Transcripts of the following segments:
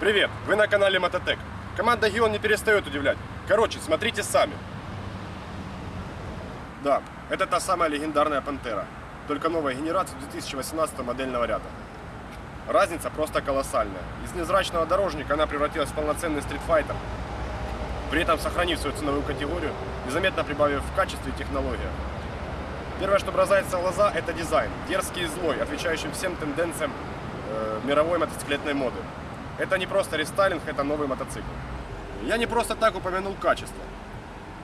Привет, вы на канале Мототек. Команда Гион не перестает удивлять. Короче, смотрите сами. Да, это та самая легендарная Пантера. Только новая генерация 2018 модельного ряда. Разница просто колоссальная. Из незрачного дорожника она превратилась в полноценный стритфайтер, при этом сохранив свою ценовую категорию, незаметно прибавив в качестве и технологиях. Первое, что бросается в глаза, это дизайн. Дерзкий и злой, отвечающий всем тенденциям э, мировой мотоциклетной моды. Это не просто рестайлинг, это новый мотоцикл. Я не просто так упомянул качество.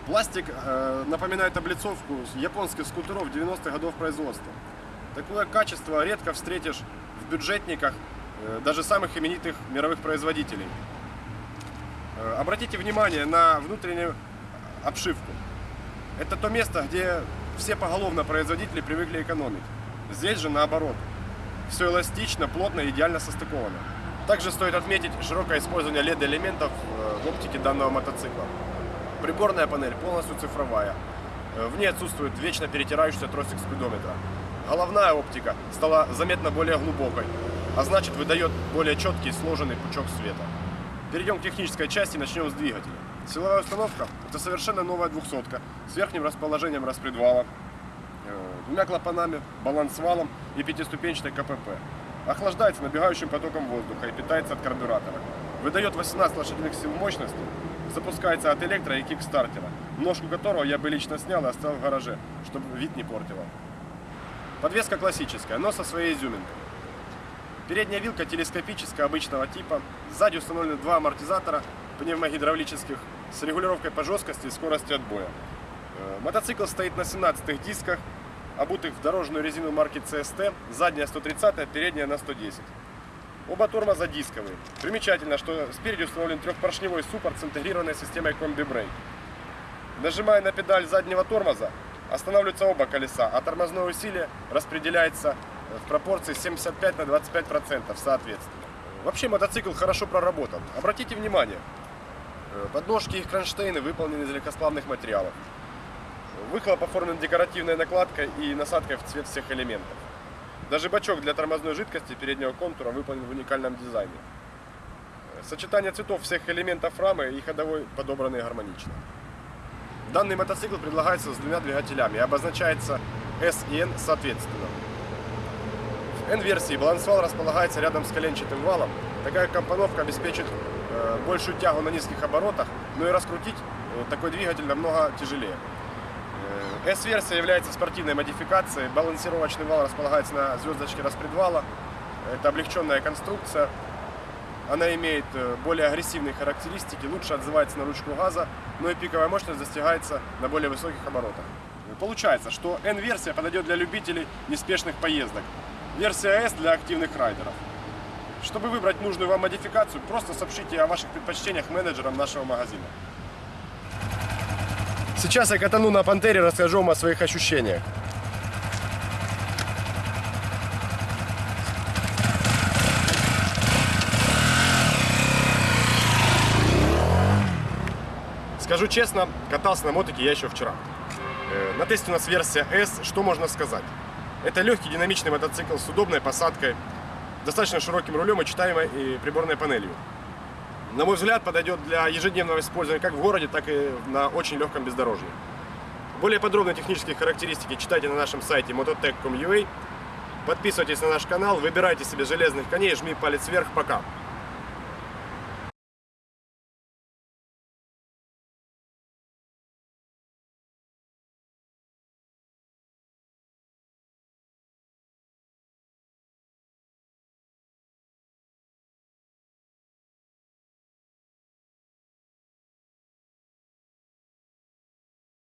Пластик э, напоминает облицовку японских скутеров 90-х годов производства. Такое качество редко встретишь в бюджетниках э, даже самых именитых мировых производителей. Э, обратите внимание на внутреннюю обшивку. Это то место, где все поголовно производители привыкли экономить. Здесь же наоборот. Все эластично, плотно и идеально состыковано. Также стоит отметить широкое использование LED-элементов э, в оптике данного мотоцикла. Приборная панель полностью цифровая. Э, В ней отсутствует вечно перетирающийся тросик спидометра. Головная оптика стала заметно более глубокой, а значит выдает более четкий сложенный пучок света. Перейдем к технической части и начнем с двигателя. Силовая установка – это совершенно новая двухсотка с верхним расположением распредвала, э, двумя клапанами, балансвалом и пятиступенчатой КПП. Охлаждается набегающим потоком воздуха и питается от карбюратора. Выдает 18 лошадиных сил мощности, запускается от электро и кикстартера, ножку которого я бы лично снял и оставил в гараже, чтобы вид не портило. Подвеска классическая, но со своей изюминкой. Передняя вилка телескопическая обычного типа. Сзади установлены два амортизатора пневмогидравлических с регулировкой по жесткости и скорости отбоя. Э, Мотоцикл стоит на 17 дисках, обутых в дорожную резину марки CST, задняя 130, передняя на 110. Оба тормоза дисковые. Примечательно, что спереди установлен трехпоршневой суппорт с интегрированной системой комби-брейк. Нажимая на педаль заднего тормоза, останавливаются оба колеса, а тормозное усилие распределяется в пропорции 75 на 25 процентов соответственно. Вообще мотоцикл хорошо проработан. Обратите внимание, э, подножки и кронштейны выполнены из легкосплавных материалов. Выхлоп оформлен декоративной накладкой и насадкой в цвет всех элементов. Даже бачок для тормозной жидкости переднего контура выполнен в уникальном дизайне. Сочетание цветов всех элементов рамы и ходовой подобраны гармонично. Данный мотоцикл предлагается с двумя двигателями и обозначается S и N соответственно. В N-версии балансвал располагается рядом с коленчатым валом. Такая компоновка обеспечит э, большую тягу на низких оборотах, но и раскрутить э, такой двигатель намного тяжелее. Э, S-версия является спортивной модификацией. Балансировочный вал располагается на звездочке распредвала. Это облегченная конструкция. Она имеет э, более агрессивные характеристики, лучше отзывается на ручку газа, но и пиковая мощность достигается на более высоких оборотах. Получается, что N-версия подойдет для любителей неспешных поездок. Версия S для активных райдеров. Чтобы выбрать нужную вам модификацию, просто сообщите о ваших предпочтениях менеджерам нашего магазина. Сейчас я катану на Пантере, расскажу вам о своих ощущениях. Скажу честно, катался на мотике я еще вчера. Э, На тесте у нас версия S, что можно сказать? Это легкий динамичный мотоцикл с удобной посадкой, достаточно широким рулем и читаемой и приборной панелью. На мой взгляд, подойдет для ежедневного использования как в городе, так и на очень легком бездорожье. Более подробные технические характеристики читайте на нашем сайте mototech.com.ua. Подписывайтесь на наш канал, выбирайте себе железных коней, жми палец вверх, пока!